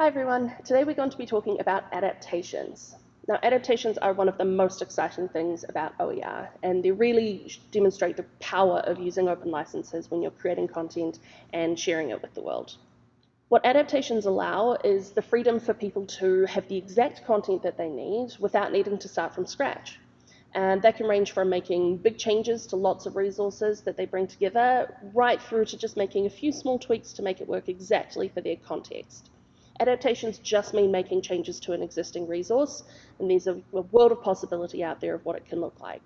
Hi everyone, today we're going to be talking about adaptations. Now adaptations are one of the most exciting things about OER and they really demonstrate the power of using open licenses when you're creating content and sharing it with the world. What adaptations allow is the freedom for people to have the exact content that they need without needing to start from scratch. And that can range from making big changes to lots of resources that they bring together, right through to just making a few small tweaks to make it work exactly for their context. Adaptations just mean making changes to an existing resource, and there's a, a world of possibility out there of what it can look like.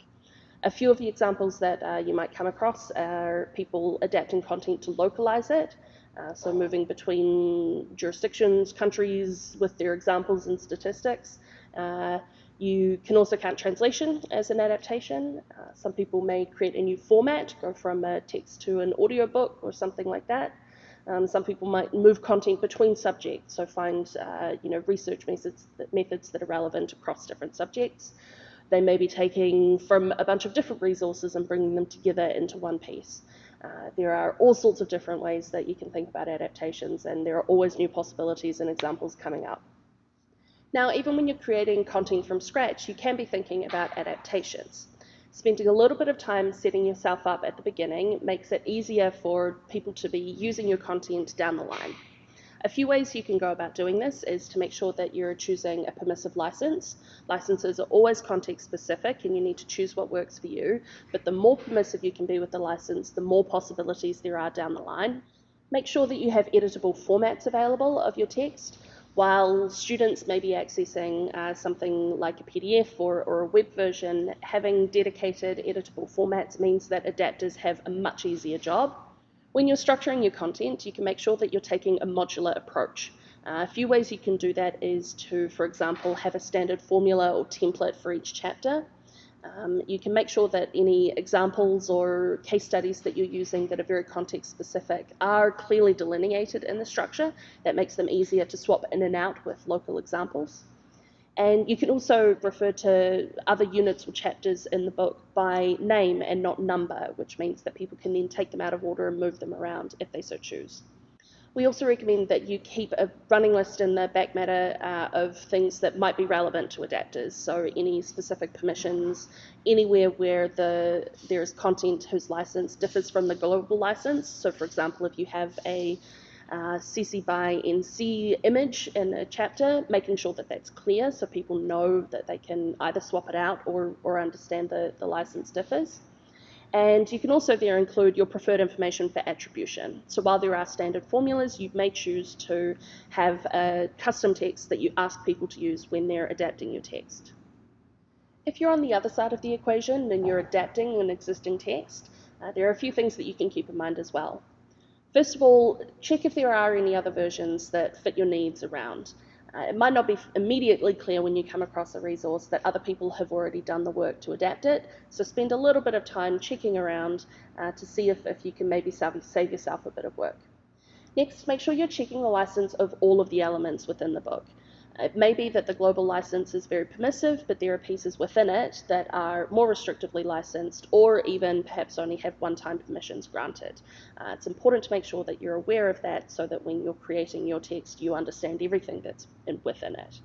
A few of the examples that uh, you might come across are people adapting content to localize it, uh, so moving between jurisdictions, countries with their examples and statistics. Uh, you can also count translation as an adaptation. Uh, some people may create a new format, go from a text to an audiobook or something like that. Um, some people might move content between subjects, so find uh, you know research methods that, methods that are relevant across different subjects. They may be taking from a bunch of different resources and bringing them together into one piece. Uh, there are all sorts of different ways that you can think about adaptations, and there are always new possibilities and examples coming up. Now, even when you're creating content from scratch, you can be thinking about adaptations. Spending a little bit of time setting yourself up at the beginning makes it easier for people to be using your content down the line. A few ways you can go about doing this is to make sure that you're choosing a permissive license. Licenses are always context specific and you need to choose what works for you, but the more permissive you can be with the license, the more possibilities there are down the line. Make sure that you have editable formats available of your text while students may be accessing uh, something like a PDF or, or, a web version, having dedicated editable formats means that adapters have a much easier job. When you're structuring your content, you can make sure that you're taking a modular approach. Uh, a few ways you can do that is to, for example, have a standard formula or template for each chapter. Um, you can make sure that any examples or case studies that you're using that are very context specific are clearly delineated in the structure. That makes them easier to swap in and out with local examples. And you can also refer to other units or chapters in the book by name and not number, which means that people can then take them out of order and move them around if they so choose. We also recommend that you keep a running list in the back matter uh, of things that might be relevant to adapters. So any specific permissions, anywhere where the there is content whose license differs from the global license. So for example, if you have a uh, CC by NC image in a chapter, making sure that that's clear so people know that they can either swap it out or, or understand the, the license differs. And you can also there include your preferred information for attribution. So while there are standard formulas, you may choose to have a custom text that you ask people to use when they're adapting your text. If you're on the other side of the equation and you're adapting an existing text, uh, there are a few things that you can keep in mind as well. First of all, check if there are any other versions that fit your needs around. Uh, it might not be immediately clear when you come across a resource that other people have already done the work to adapt it, so spend a little bit of time checking around uh, to see if, if you can maybe save, save yourself a bit of work. Next, make sure you're checking the license of all of the elements within the book. It may be that the global license is very permissive, but there are pieces within it that are more restrictively licensed or even perhaps only have one-time permissions granted. Uh, it's important to make sure that you're aware of that so that when you're creating your text, you understand everything that's in, within it.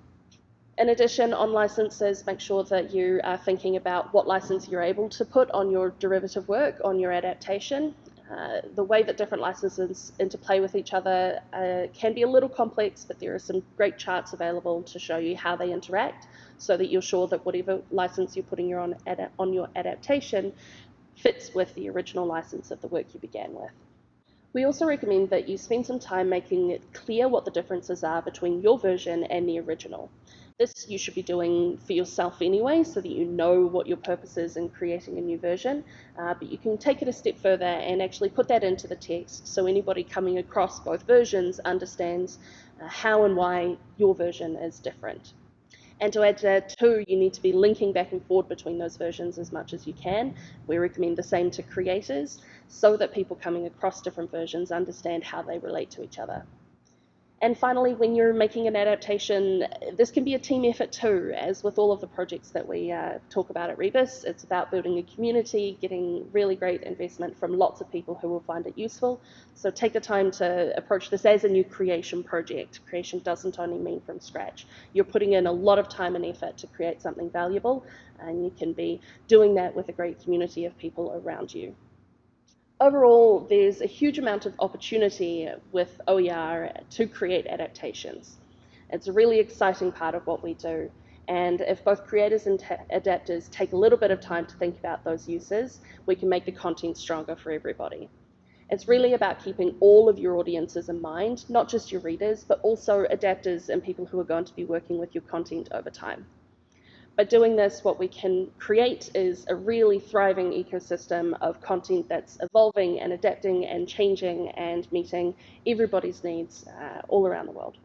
In addition, on licenses, make sure that you are thinking about what license you're able to put on your derivative work, on your adaptation. Uh, the way that different licenses interplay with each other uh, can be a little complex, but there are some great charts available to show you how they interact so that you're sure that whatever license you're putting your on, on your adaptation fits with the original license of the work you began with. We also recommend that you spend some time making it clear what the differences are between your version and the original. This you should be doing for yourself anyway, so that you know what your purpose is in creating a new version. Uh, but you can take it a step further and actually put that into the text so anybody coming across both versions understands uh, how and why your version is different. And to add to that too, you need to be linking back and forth between those versions as much as you can. We recommend the same to creators so that people coming across different versions understand how they relate to each other. And finally, when you're making an adaptation, this can be a team effort too, as with all of the projects that we uh, talk about at Rebus. It's about building a community, getting really great investment from lots of people who will find it useful. So take the time to approach this as a new creation project. Creation doesn't only mean from scratch. You're putting in a lot of time and effort to create something valuable, and you can be doing that with a great community of people around you overall, there's a huge amount of opportunity with OER to create adaptations. It's a really exciting part of what we do. And if both creators and adapters take a little bit of time to think about those uses, we can make the content stronger for everybody. It's really about keeping all of your audiences in mind, not just your readers, but also adapters and people who are going to be working with your content over time. By doing this, what we can create is a really thriving ecosystem of content that's evolving and adapting and changing and meeting everybody's needs uh, all around the world.